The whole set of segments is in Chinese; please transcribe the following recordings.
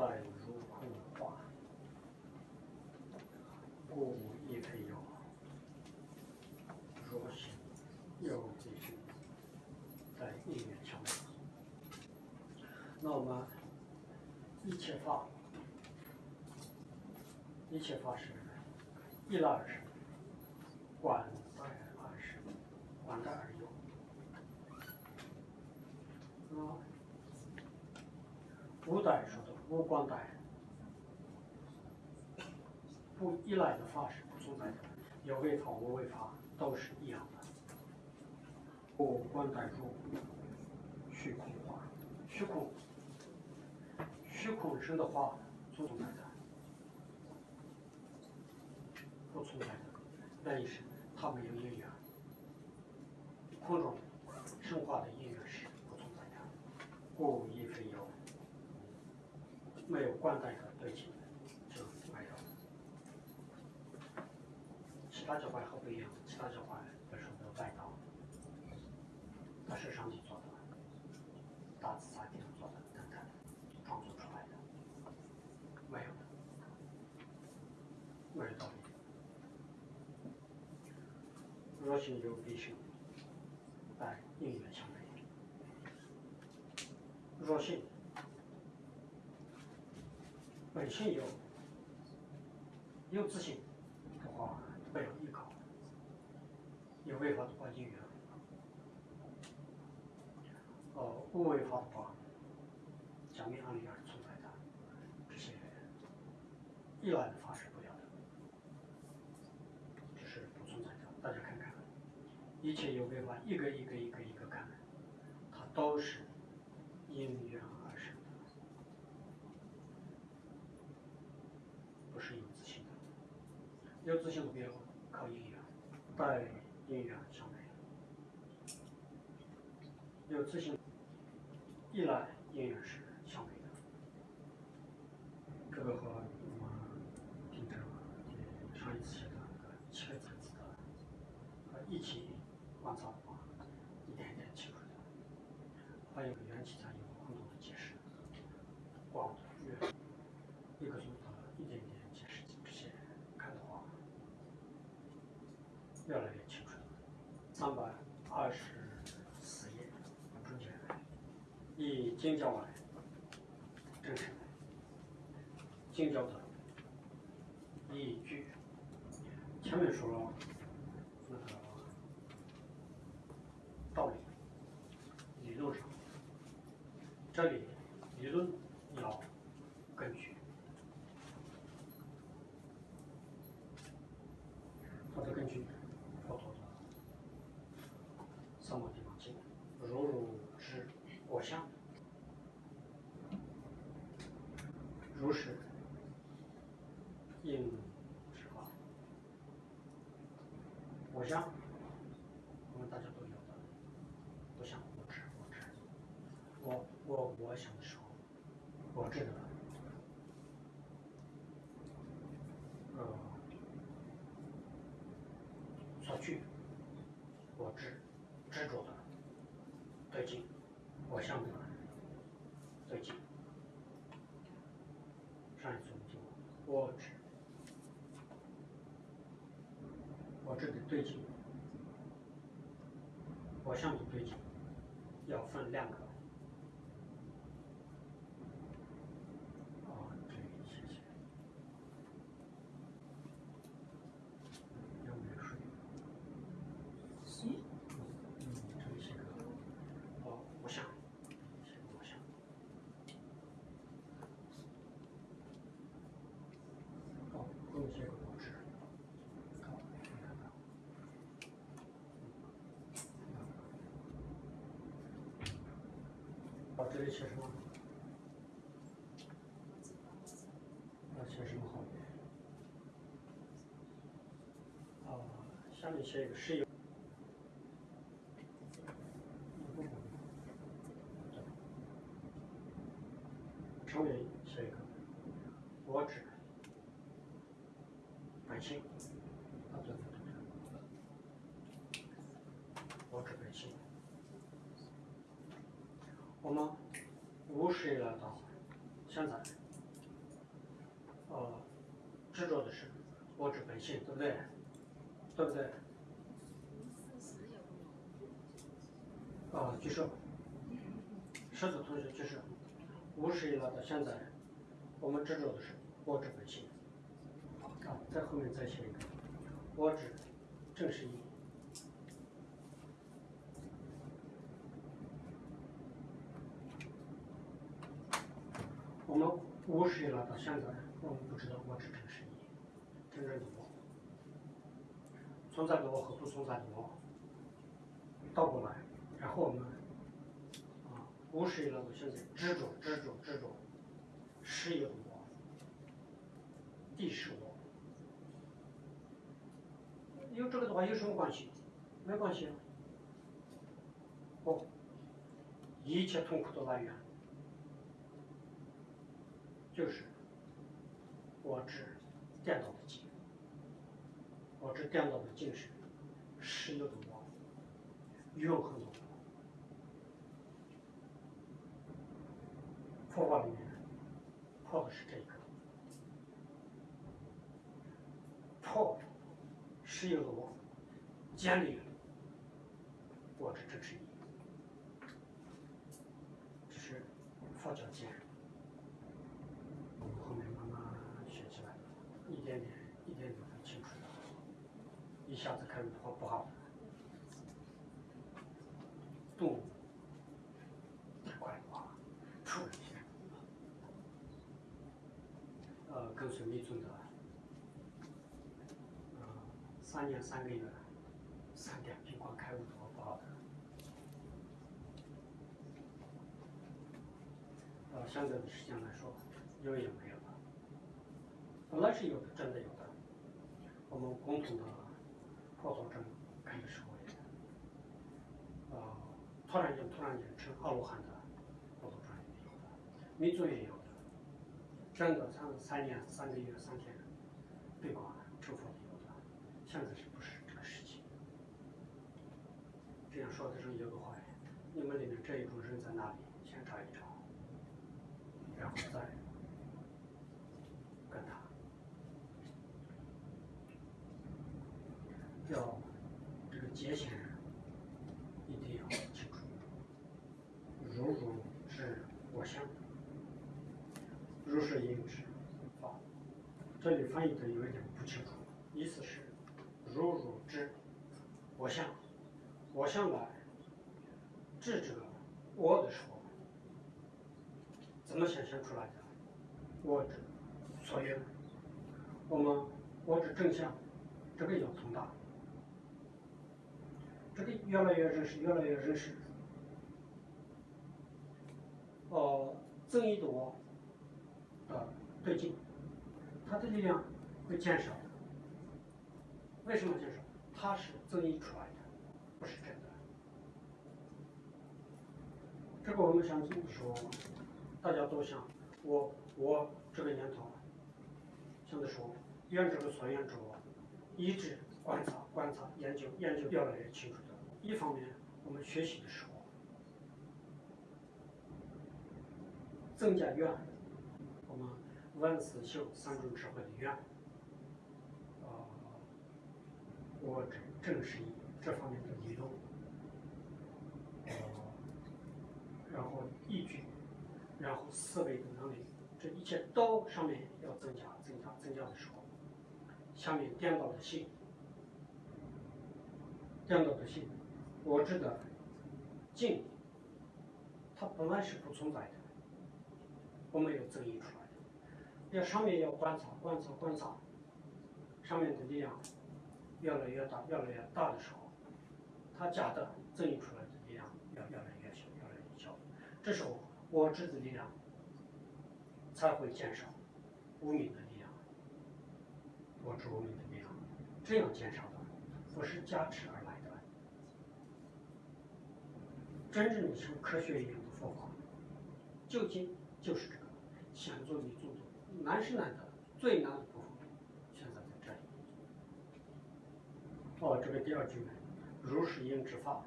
待如空化，故无亦非有。若是有必须，在应缘强美。那我们一切法，一切法是一来而生，观待而生，观待而有。啊，五代说的无光代，不依赖的法是不存在的，有为法无为法都是一样的。无光代入虚空化，虚空，虚空生的话不存在的，不存在的，原因是它没有因缘，空中生化的因缘是不存在的，故亦非有。没有关代的对境，就没有。其他教派和不一样，其他教派为什么有外道？那是上帝做的，大自在天做的等等，创作出来的，没有的，没有道理。若心有必生，但应缘相违。若性本性有，有自信的话，没有依靠；有违法的话，因缘。呃，无违法的话，讲明案例而存在的，这些依赖的法是不了的，这是不存在的。大家看看，一切有违法，一个一个一个一个看，它都是因缘而生的，不是有自信的。有自信的别靠因缘，带因缘相违。有自信，依赖因缘是相违的。这个和我们听这个上一次写的那个七个层次的，呃一起观察的话，一点一点清楚的。还有缘起上有很多的解释，光月一个钟头一点点解释这些看的话，越来越清楚了。三百二十四页中间，以经教来证实经教的依据。前面说了那个道理，理论上，这里理论要根据。它的根据，佛陀的三摩地方经，如如知我相，如是应是法。我相，我们大家都有的，不想我知我知，我我我想的时候，我知的，呃。所惧，我执执着的对境，我相的对境。上一次我们讲报纸我这里对准，我向你对准，要分两个。啊，这个谢谢。有没有水？行，嗯，这里写个哦，我想，写个我想。哦，后面写个我知。好，你看看。哦，这里写什么？要写什么好？啊，下面写一个是有。上面写一个我指本性，啊对对对对，我指本性。我们无始以来到现在，呃，执着的是我之本性，对不对？对不对？啊，举手。是的，同学举手。无始以来到现在，我们执着的是我执本性。啊，在后面再写一个，我执正是义。我们无始以来到现在，我们不知道我执正是义，真正的我，存在的我和不存在的我，倒过来，然后我们啊，无始以来到现在，执着执着执着，是有我，地是我，有这个的话有什么关系？没关系啊。哦，一切痛苦的来源。就是我执电脑的境，我执电脑的境是实有的我，永恒的我。佛法里面破的是这个，破实有的我，建立我执这是一，这是佛教建。后面慢慢学起来，一点点，一点点会清楚的。一下子开始不不好，动物太快了啊，突然间，呃，跟随密宗的，呃，三年三个月，三点平光开悟的不好的，呃，现在的时间来说，有也没有了。本来是有的，真的有的。我们共同的佛道证开的时候也，呃，突然间突然间成阿罗汉的佛道证也有的，密宗也有的，真的三三年三个月三天闭关成佛的有的，现在是不是这个时期？这样说的时候有个话，你们里面这一种人在哪里？先查一查，然后再跟他。要这个界限一定要清楚。如如是我相，如是应是法。这里翻译的有一点不清楚，意思是如如知我相，我相来智者我的时候，怎么显现出来的？我执所缘，我们我执正向，这个要通达。这个越来越认识，越来越认识。哦，增益的我的对劲，它的力量会减少。为什么减少？它是增益出来的，不是真的。这个我们想说，大家都想，我我这个念头，现在说，愿这个所愿者，一直观察、观察、研究、研究，越来越清楚。一方面，我们学习的时候增加愿，我们万思修三种智慧的愿，啊，我正正是以这方面的理论，呃，然后依据，然后思维的能力，这一切都上面要增加、增加、增加的时候，下面颠倒的性，颠倒的性。我知的，静，它本来是不存在的，我们有增益出来的。要上面要观察、观察、观察，上面的力量越来越大、越来越大的时候，它假的增益出来的力量要越来越小、越来越小。这时候我知的力量才会减少，无名的力量，我知无名的力量，这样减少的，不是加持而来。真正的像科学一样的佛法，究竟就是这个想做你做的难是难的，最难的部分现在在这里。哦，这个第二句呢，如是应之法，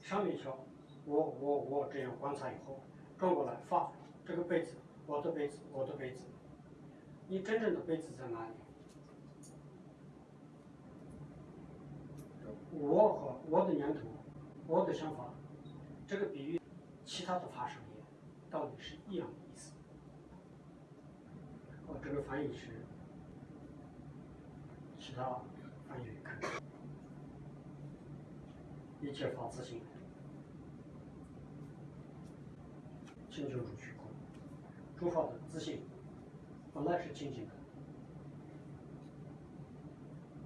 上面说我我我这样观察以后，转过来发这个杯子，我的杯子，我的杯子，你真正的杯子在哪里？我和我的念头，我的想法，这个比喻，其他的发生也到底是一样的意思。哦，这个翻译是其他翻译看，一切发自性，清净如虚空，诸法的自性本来是清净的，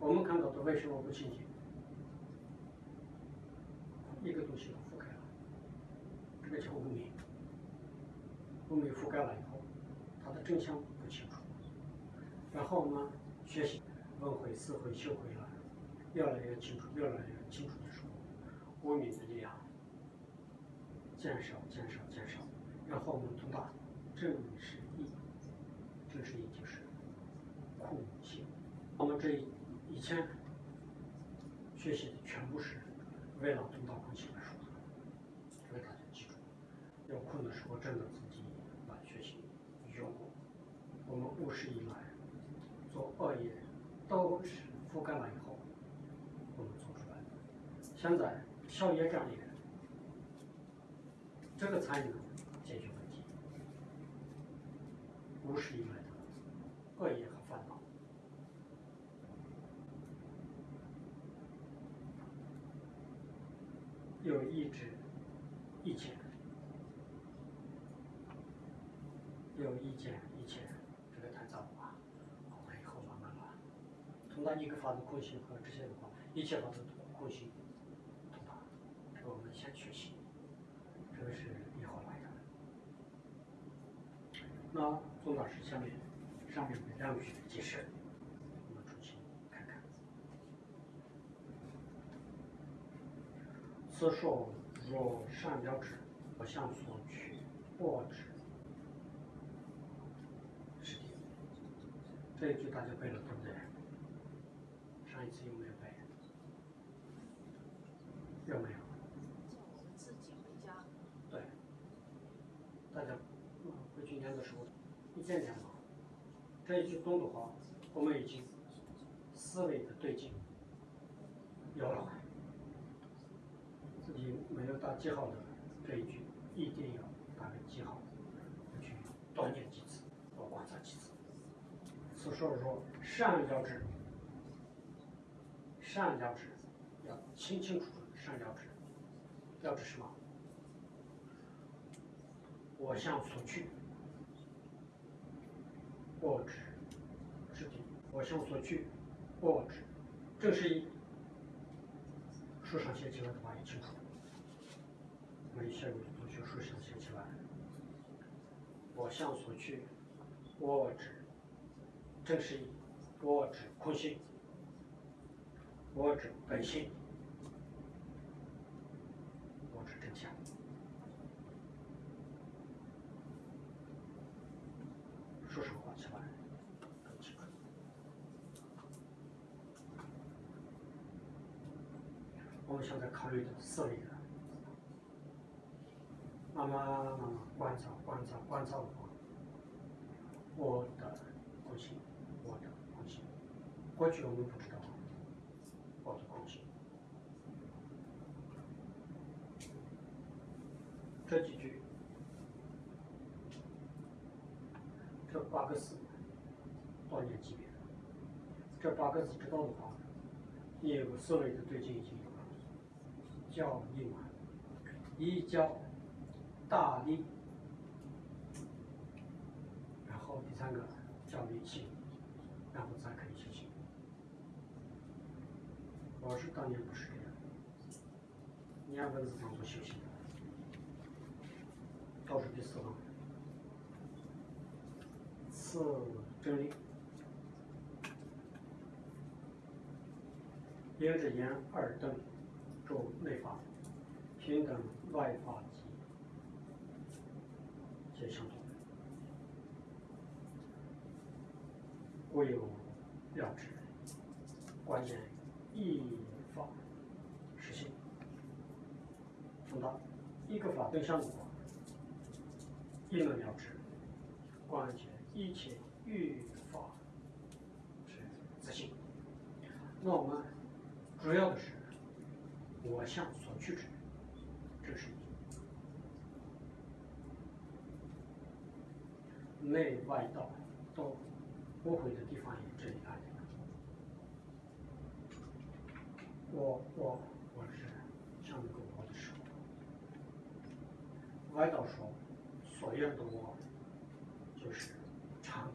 我们看到的为什么不清净？一个东西，这个叫无明。无明覆盖了以后，它的真相不清楚。然后我们，学习轮回、四回、修回了，越来越清楚，越来越清楚的时候，无明的力量减少、减少、减少。然后我们通达正是义，正是义就是空性。我们这以前学习的全部是。为了通达空性而说，有空的时候，真的自己来学习有。我们务实以来做恶业，都是覆盖了以后，我们做出来的。现在消业障业，这个才能解决问题。务实以来的恶业和烦恼。有意志，一切；有意见，一切。这个太早了，我们以后慢慢来。通达一个法的空性和这些的话，一切法的空性，通达。这个我们先学习，这个是以后来的。那宗老师下面上面的两句解释。此说若善了之，不向所趋，恶之。是的，这一句大家背了对不对？上一次有没有背？有没有？自己回家。对。大家回去念的时候，一点点嘛。这一句东的话，我们已经思维的对劲有了。自己没有打记号的这一句，一定要打个记号，去多念几次，多观察几次。所以说说善了知，善了知，要清清楚楚善了知，了知什么？我向所去，我知，知的，我向所去，握指，这是一书上写起来的话也清楚。没写过的同学书上写起来。我向所去，握指正是，我指空性，我指本性，我指真相。说实话。我们现在考虑的思维的。慢慢慢慢观察观察观察，我，我的空性，过去我们不知道我的空性。这几句，这八个字，多念几遍。这八个字知道的话，你有个思维的对境已经有了，教义嘛，一教。大力，然后第三个叫理性，然后再可以修行。我是当年不是这样，念文字当做修行，倒数第四行，次真理，应着言二等，主内法，平等外法。皆相同，故有了知。关键一法实性，通达对象的话，一能了之。关键一切欲法是自信。那我们主要的是我向所去之，这是内外道都不会的地方也这里来的。我我我是像那个我的时候，外道说所愿的我就是常的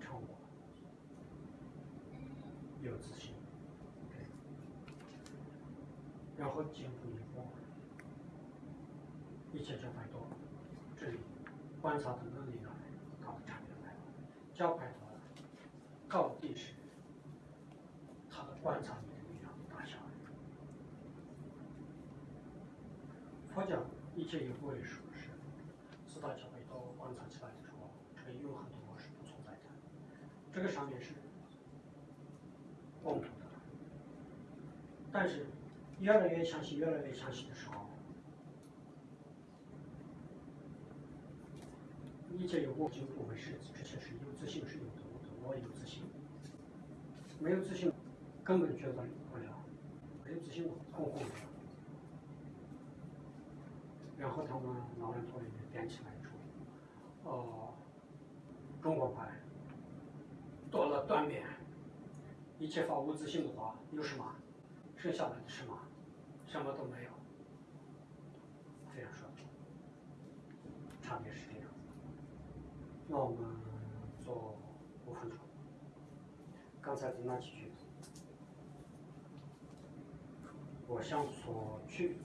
常我，有自信。然后进步一步，一切就摆多，这里观察的能力呢，它的差别来了。教派的高低是他的观察力的力量大小。佛教一切有部位说是四大教派都观察起来的时候，这个有很多是不存在的。这个上面是共同的，但是。越来越相信，越来越相信的时候，一切有我就不会是，这些是有自信是有的，我有自信，没有自信根本觉得不了，没有自信空空的。然后他们老人头里面编起来说，哦，中国牌多了断面，一切法无自信的话有什么？剩下来的什么？什么都没有。这样说，差别是这样。那我们做五分钟。刚才的那几句，我向所去，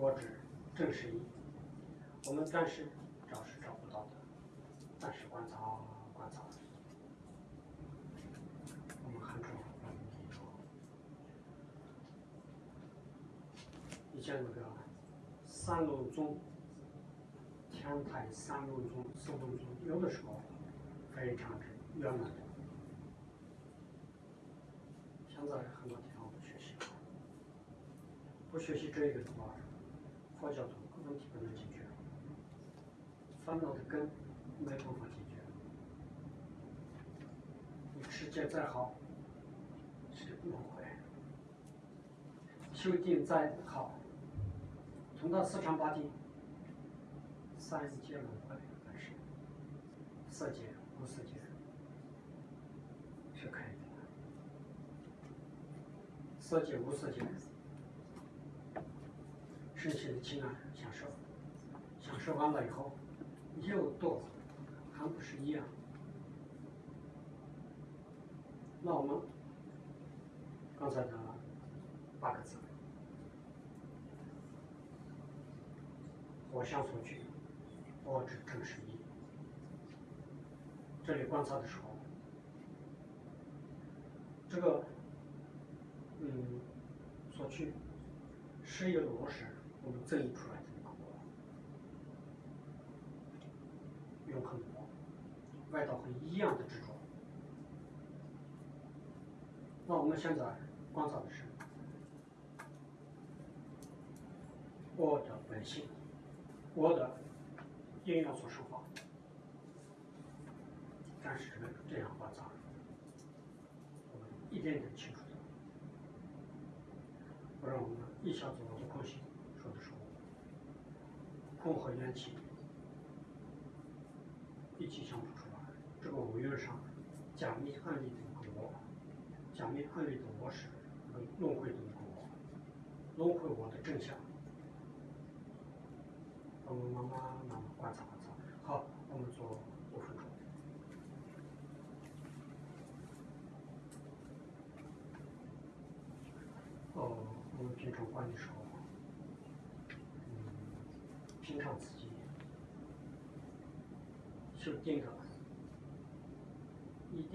我指正是一。我们暂时找是找不到的，暂时观察观察。我们很重要。以前那个三路宗、天台三路宗、四路宗，有的时候非常之圆满。现在很多地方不学习，不学习这个的话，佛教的问题不能解决，烦恼的根没办法解决。你持戒再好，是轮回；修定再好。从到四禅八定，三界轮回还是色界、无色界是可以的。色界、无色界，身心的情感享受，享受完了以后又堕，还不是一样？那我们刚才的八个字。我向所去，我只正是一。这里观察的时候，这个，嗯，所去是一个落实，我们整理出来的一个我，永恒的我，外道和一样的执着。那我们现在观察的是我的本性。我的应要所说话，但是这样观察，我们一点点清楚的，不让我们一下子我的空性说的是我，空和元气一起相处出来，这个五蕴上假密暗里的一个我，假密暗里的我是轮回的一个我，轮回我的真相。我们慢慢慢慢观察观察。好，我们做五分钟。哦，我们平常观的时候，嗯，平常自己修定的，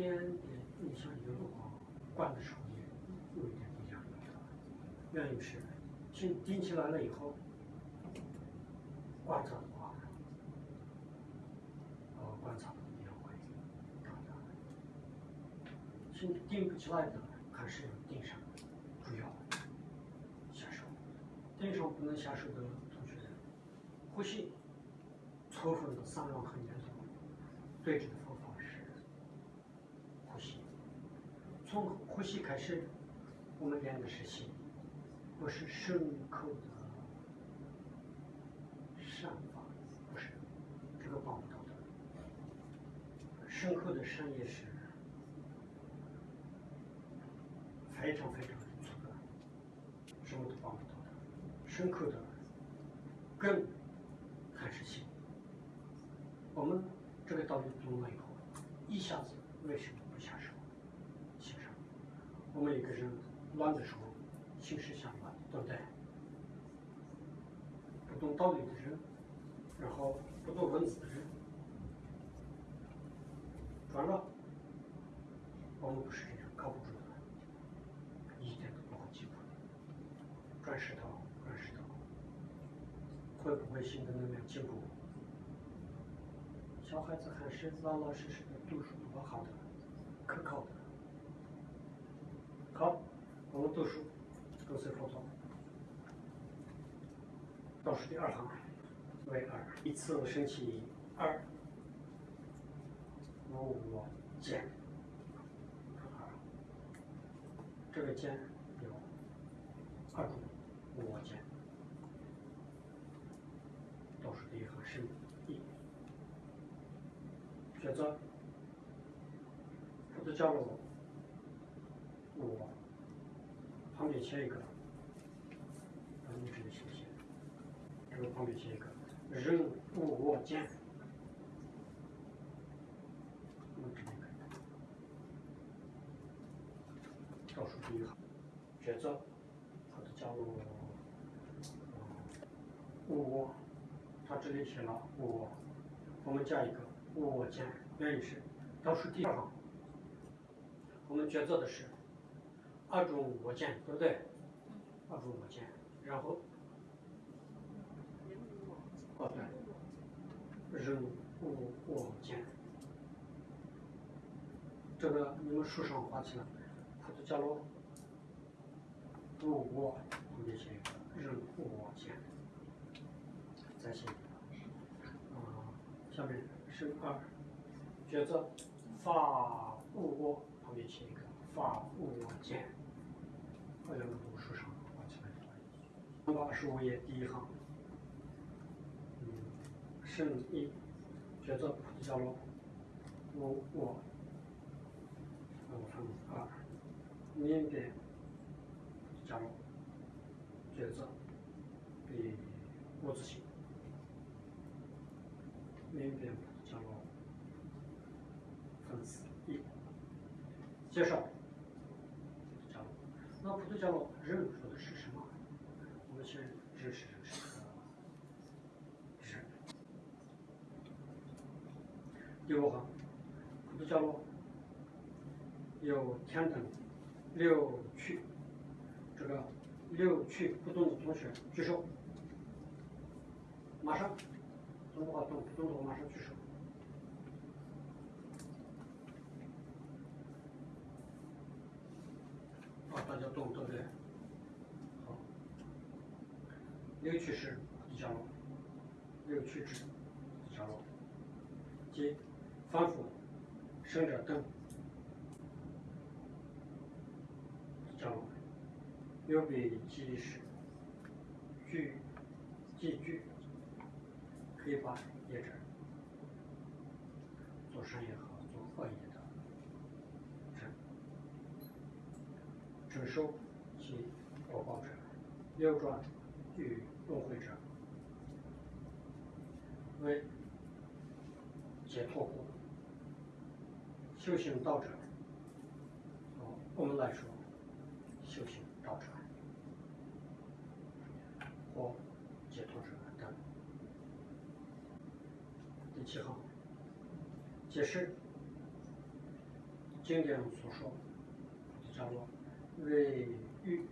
一点点印象有的话，观的时候也有一点不一样的。原因是，定定起来了以后。观察的话，呃，观察也会大的。心定不起来的，还是要定上，主要下手。定上不能下手的同学，呼吸，充分的三轮和念头，对治的方法是从呼吸开始，我们练的是心，不是牲口的善法，不是，这个帮不到的。牲口的善业是非常非常粗的，什么都帮不到的。牲口的根还是心。我们这个道理懂了以后，一下子为什么？每一个人乱的时候，心是想乱，对不对？不懂道理的人，然后不懂文字的人，转了，我们不是这样，靠不住的，一点都不会进步的。转石头，转石头，会不会心的能量进步？小孩子还是老老实实的读书，多好的，可靠的。好，我们读书，跟随佛陀。倒数第二行为二，一次升起二，无我见。二，这个见有二种无我见。倒数第一行升一。抉择，佛陀教了，我写一个，把你这个写写，这个旁边写一个，人无我见，我这里倒数第一行，抉择，佛陀教了我，我，他这里写了我，我们加一个。我见，原因是倒数第二行，我们抉择的是二种我见，对不对？二种我见，然后哦对，人无我见，这个你们书上画起来，菩提伽罗无我，旁边写一个人无我见，再写一个，啊，下面。是二，抉择法无我，旁边写一个法无我见，好像读书上画起来的。八十五页第一行，嗯，生一，抉择菩提伽罗无我，我分二，明辨菩提伽罗，抉择比我自性，明辨。伽罗分四一介绍，那普陀伽罗人说的是什么？我们先认识认识是。第五行，普陀伽罗有天等六趣，这个六趣不动的同学举手，马上，懂的话懂，不动的话马上举手。大家懂对不对？好，六曲是第伽罗，六趣指第伽罗，即反复生者等第伽罗，有比即是具即具，可以把业者做善业和做恶业。受其果报者，流转与轮回者，为解脱故。修行道者，我们来说，修行道者或解脱者等。第七行，解释经典所说的，叫为运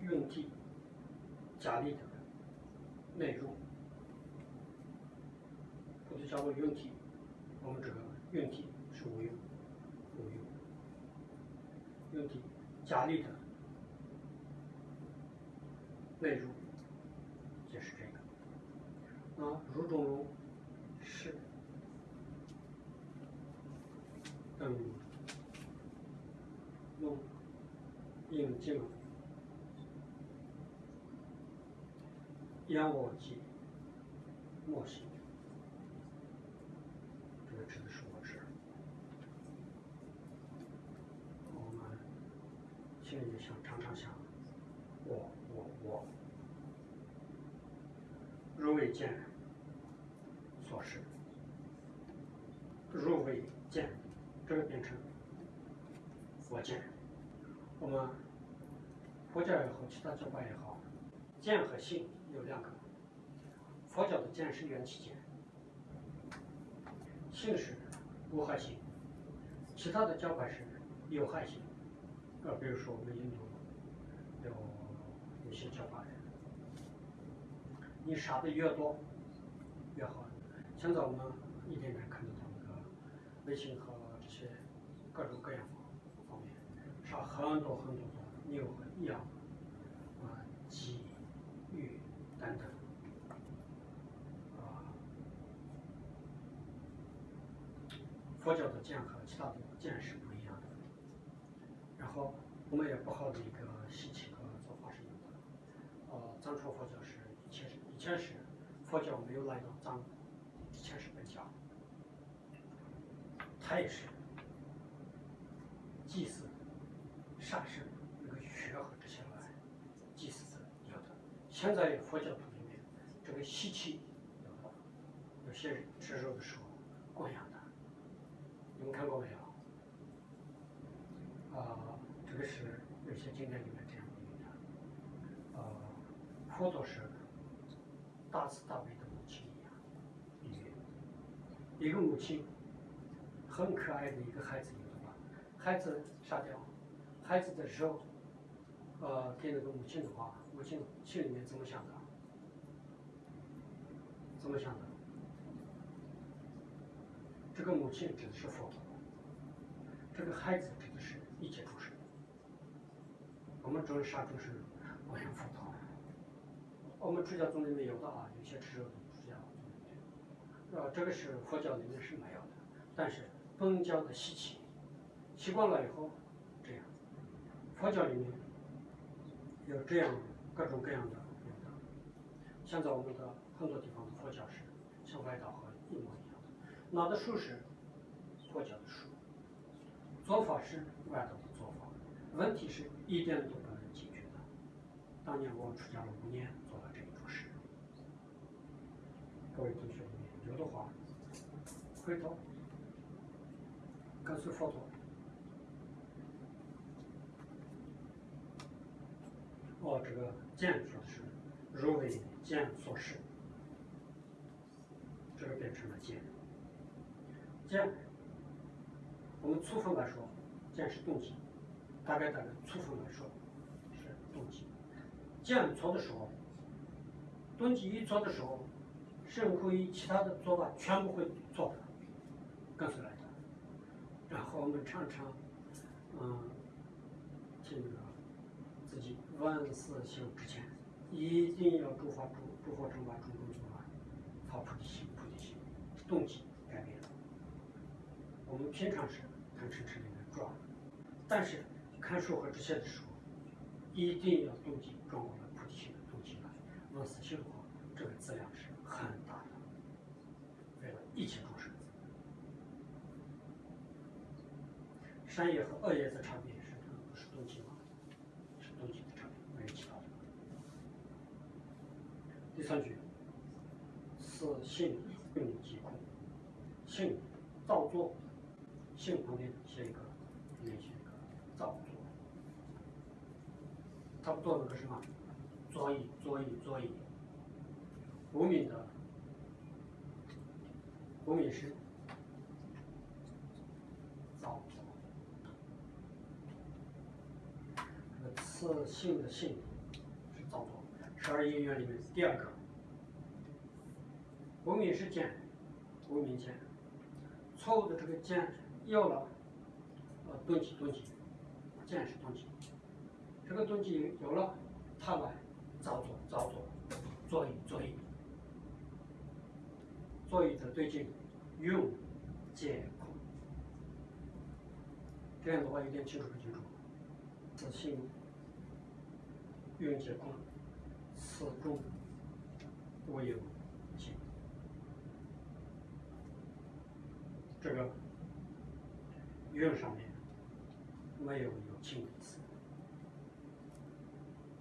用体加力的内容，或者叫做用体，我们这个用体是无用，无用。用体加力的内容就是这个。那如中如是等用。经了。仰卧即莫行，这个指的是我执。我们心里想，常常想，我我我，如未见所示，如为见，这个变成佛见。我们佛教也好，其他教派也好，见和性有两个。佛教的见是缘起见，性是无害性，其他的教派是有害性。呃，比如说我们印度有有些教派，你杀的越多越好。现在我们一点点看得到那个微信和这些各种各样方面，杀很多很多的牛和羊、鸡、鱼等等啊。佛教的剑和其他的剑是不一样的。然后我们也不好的一个习气和做法是有的。呃，藏传佛教是以前是以前是佛教没有来到藏，以前是本教，它也是祭祀杀生那个血和这些来祭祀的有的。现在佛教徒里面这个吸气有，些人吃肉的时候供养的，你们看过没有？啊、这个是有些经典里面这样的。呃，佛陀是大慈大悲的母亲一样，比喻一个母亲很可爱的一个孩子，有的吧？孩子杀掉，孩子的肉，呃，给那个母亲的话，母亲心里面怎么想的？怎么想的？这个母亲指的是佛陀，这个孩子指的是一切众生。我们主人杀众生，我想佛陀。我们出家宗里面有的啊，有些吃肉的出家宗里面，呃，这个是佛教里面是没有的，但是本教的习气，习惯了以后这样，佛教里面有这样各种各样的。现在我们的很多地方的佛教是像外道和一模一样的，拿的书是佛教的书，做法是外道的做法，问题是一点都不能解决的。当年我出家了五年，做了这一出事。各位同学有的话，回头跟随佛陀。哦，这个见说的是如为见所示，这个变成了见。见，我们粗分来说，见是动机，大概大概粗分来说是动机。见错的时候，动机一错的时候，身可以其他的做法全部会错的，跟随来的。然后我们常常，嗯，听这个自己万事修之前，一定要诸法诸诸佛正法种种诸法，发菩提心，菩提心，动机改变了。我们平常是贪嗔痴里面转，但是看书和这些的时候，一定要动机转过来菩提心的动机来。往死修的话，这个质量是很大的，为了一切众生。善业和恶业的差别是不是动机吗？是动机的差别，没有其他的。第三句，此性用即空，性造作，性旁边写一个，里面写一个造作，它做的是什么？作意，作意，作意。无名的，无名是造作。这个次性的性是造作，十二因缘里面第二个。无名是剑，无名剑，错误的这个剑有了，呃，动机动机，见是动机，这个动机有了，它来造作造作，作意作意，作意的对境，用剑空。这样的话有点清楚不清楚？自性运结空，此中无有情。这个运上面没有有情的意思，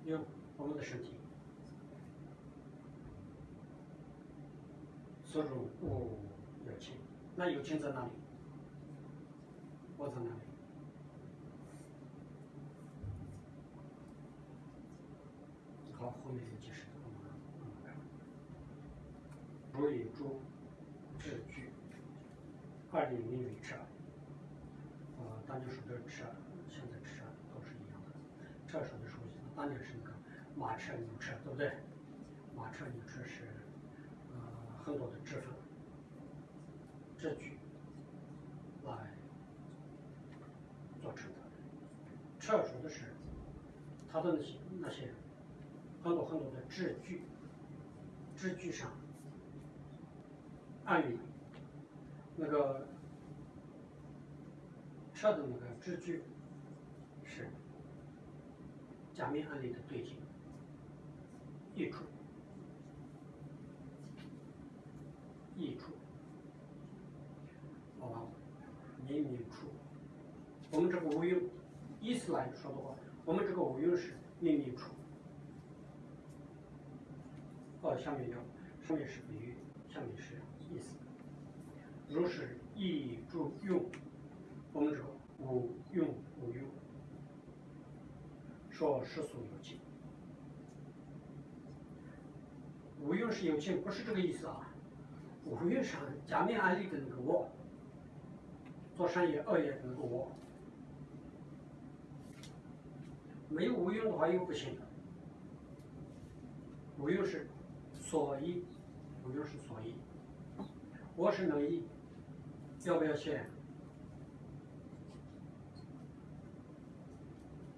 因为我们的身体。所中无有情，那有情在哪里？我在哪里？好，后面有解释，我们慢慢看。如以诸智具，二里名为车。呃，当年说的车，现在车都是一样的。车说的时候，当年是那个马车、牛车，对不对？马车、牛车是呃很多的支分、支具来做成的。车说的是它的那些那些很多很多的支具，支具上按理那个车的那个支具是假面案例的对镜一处一处，啊，明明处。我们这个无用，意思来说的话，我们这个无用是明明处。哦，下面要，上面是比喻，下面是。如是意助用，我们这个无用无用，说世俗有情。无用是有情，不是这个意思啊。无用上假面案例的那个我，做善业恶业的那个我，没有无用的话又不行了。无用是所依，无用是所依。我是能依，要不要写？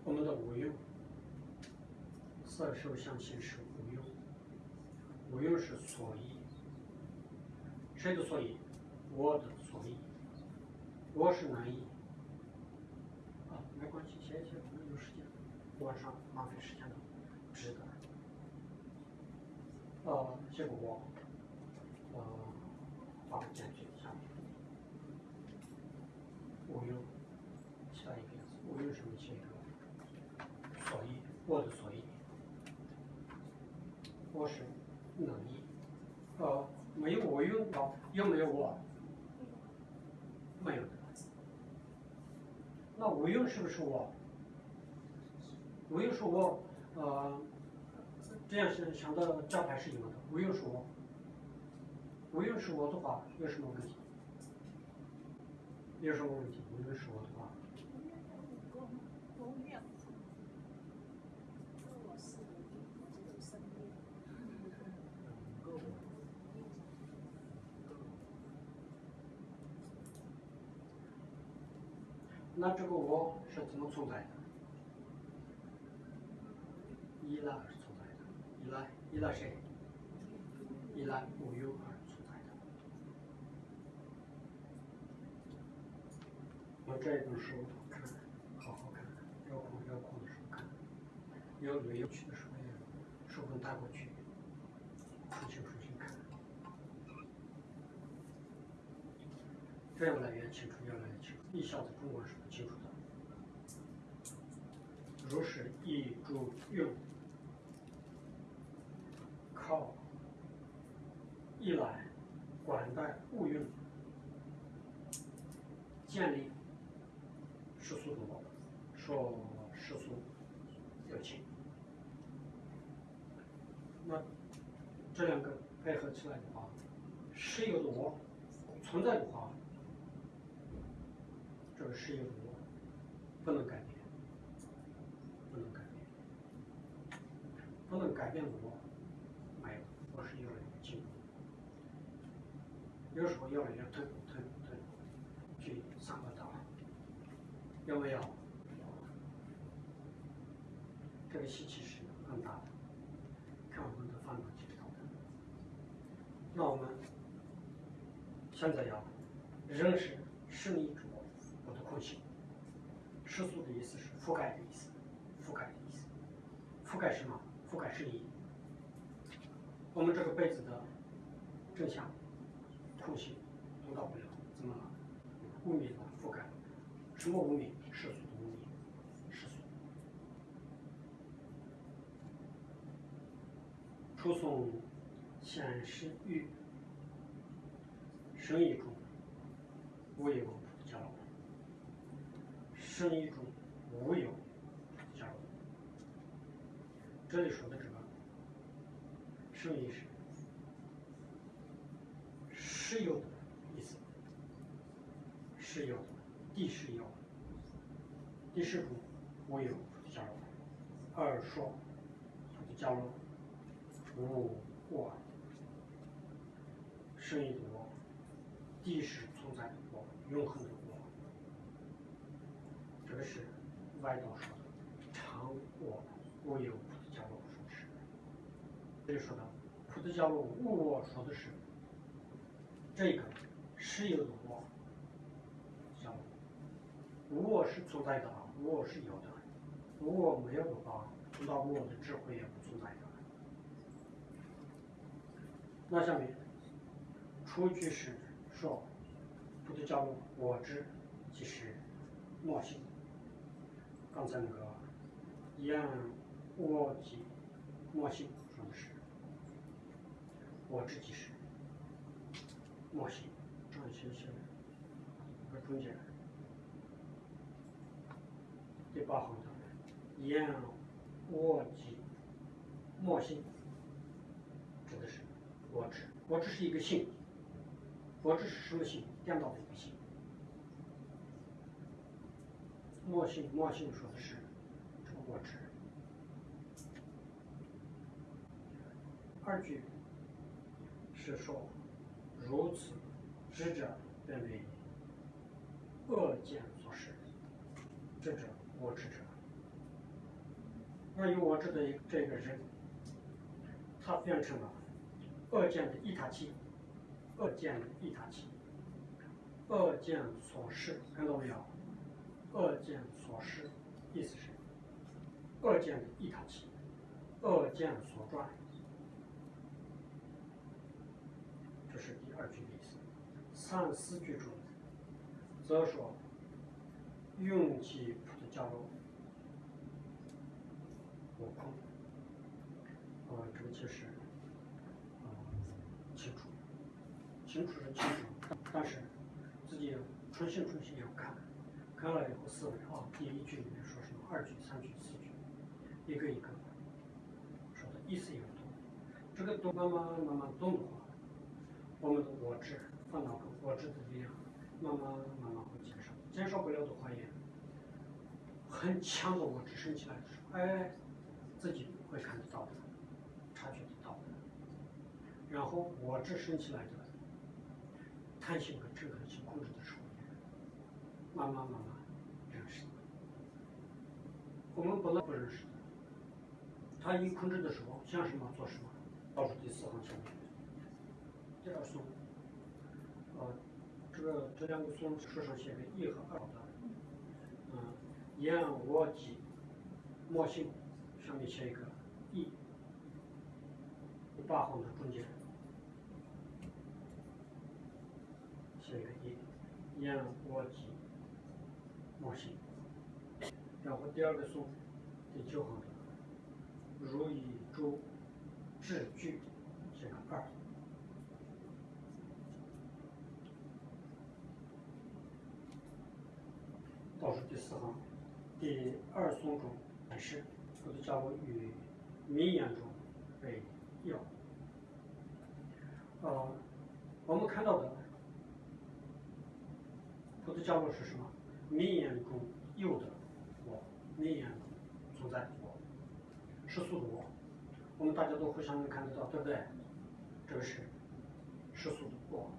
我们的无用，色受想行识无用，无用是所依。谁的所依？我的所依。我是能依。啊，没关系，写一写，我们有时间，晚上浪费时间的，值得。呃，结果我，呃，把它减去下面。无用，下一个字，无用什么写一个？所以，我的所以。我是能力。呃，没有我用到，有没有我？没有的。那无用是不是我？无用是我，呃。这样是想到招牌是有的，无用是我，无用是我的话有什么问题？有什么问题？无用是我的话，那这个我是怎么存在的？依赖而存在的，依赖依赖谁？依赖无用而存在的。我这本书看，好好看，有空有空的时候看，有旅游去的时候也书本带过去，出清楚清看，这样来越清楚，越来越清楚，一下子中国是。如是一诸用，靠一来管带物用，建立世俗的，说世俗有情。那这两个配合起来的话，实有的我存在的话，这个实有的我不能改变。不能改变，不能改变我，没有，我是越来越进步，有时候越来越退退退，去上个道，有没有？这个吸气是很大的，看我们的烦恼就知道的。那我们现在要认识是你主我的空性，世俗的意思是覆盖的意思。覆盖的意思，覆盖什么？覆盖是一。我们这个被子的正向空隙通到不了，怎么了？污名的覆盖，什么污名？世俗的污名，世俗。初诵显示欲，生意中无有交流，生意中无有。这里说的这个生意是实有的意思，实有的，地是有，第十种无有交流，二说交流。无我，生意的我，地是存在的我，永恒的我。这是外道说的常我无有。这里说的菩提伽罗无我说的是这个是有的我，叫无我是存在的，无我是有的，无我没有的话，那我的智慧也不存在的。那下面，出句是说，菩提伽罗我知即是莫性。刚才那个言我即莫性说的是，我自己是墨西张新西兰中间人，第八行的人，燕沃吉墨西指的是我只我只是一个姓，我只是什么姓？颠倒的一个姓。墨西墨西说的是这个我知。二句。是说，如此知者变为恶见所示，知者我执者。那有我执的这个人，他变成了。恶见的一塔器，恶见的一塔器，恶见所示，看到没有？恶见所示，意思是恶见的一塔器，恶见所转，这是第二句的意思。三四句中，则说用其菩提伽罗，悟空，呃，这个就是。清楚清楚是清楚，但是自己重新重新要看，看了以后思维啊，第一句里面说什么，二句、三句、四句，一个一个说的意思也不同。这个都慢慢慢慢懂的话，我们的我执烦恼跟我执的力量慢慢慢慢会减少，减少不了的话也很强的我执升起来的时候，哎，自己会看得到的，察觉得到的。然后我执升起来的。弹性和平衡性控制的时候，慢慢慢慢认识的。我们不能不认识的。他一控制的时候，想什么做什么。倒数第四行下面，第二松，呃，这个这两个松书上写的一和二的，嗯，言我即莫信，上面写一个一，八行的中间。这个一，言我即莫信。然后第二个颂，第九行的，如以诸字句，写个二。倒数第四行，第二颂中显示，菩提伽罗与名言中为要。呃，我们看到的。菩提伽罗是什么？名言中有的我，名言中存在的我，世俗的我，我们大家都互相能看得到，对不对？这个是世俗的我，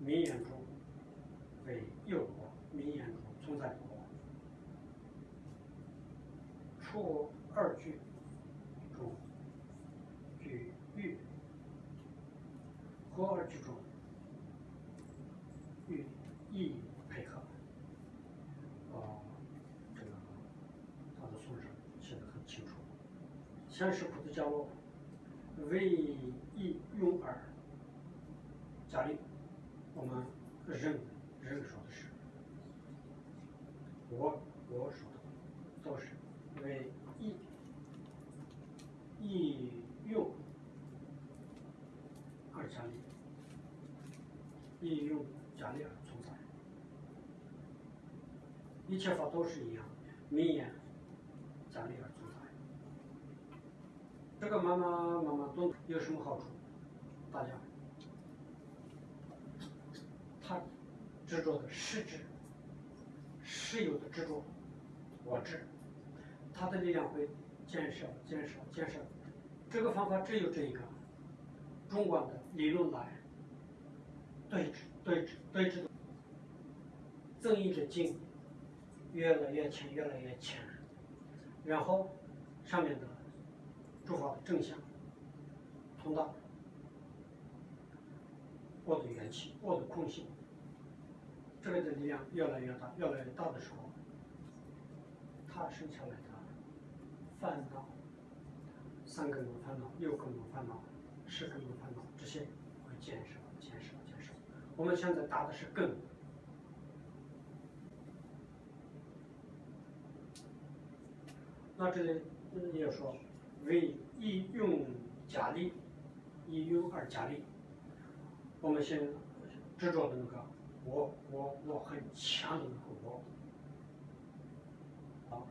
名言中为有的我，名言中存在的我。出二句中句欲，和二句中。意配合，啊，这个他的书上写的很清楚。先是苦的降落，为一用二加力，我们人人说的是，我我说的都是为一一用二加力，一用加力而存在。一切法都是一样，名言加力而存在。这个慢慢慢慢懂有什么好处？大家，他执着的实质，实有的执着，我执，他的力量会减少、减少、减少。这个方法只有这一个，中观的理论来对峙、对峙、对峙的增益的劲越来越浅，越来越浅，然后上面的诸法的正向通道，我的元气，我的空性，这个的力量越来越大，越来越大的时候，它生下来的烦恼，三根的烦恼，六根的烦恼，十根的烦恼，这些会减少、减少、减少。我们现在打的是根。那这里也说为一用加力，一用二加力。我们先执着的那个我我我很强的那个我，啊，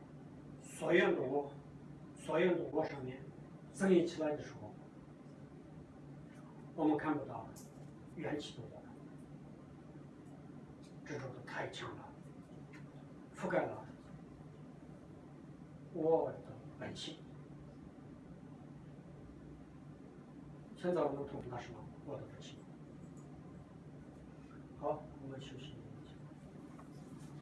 所有的我，所有的我上面增益起来的时候，我们看不到元气的我，执着的太强了，覆盖了。我的本性。现在我们读的什么？我的本性。好，我们休息。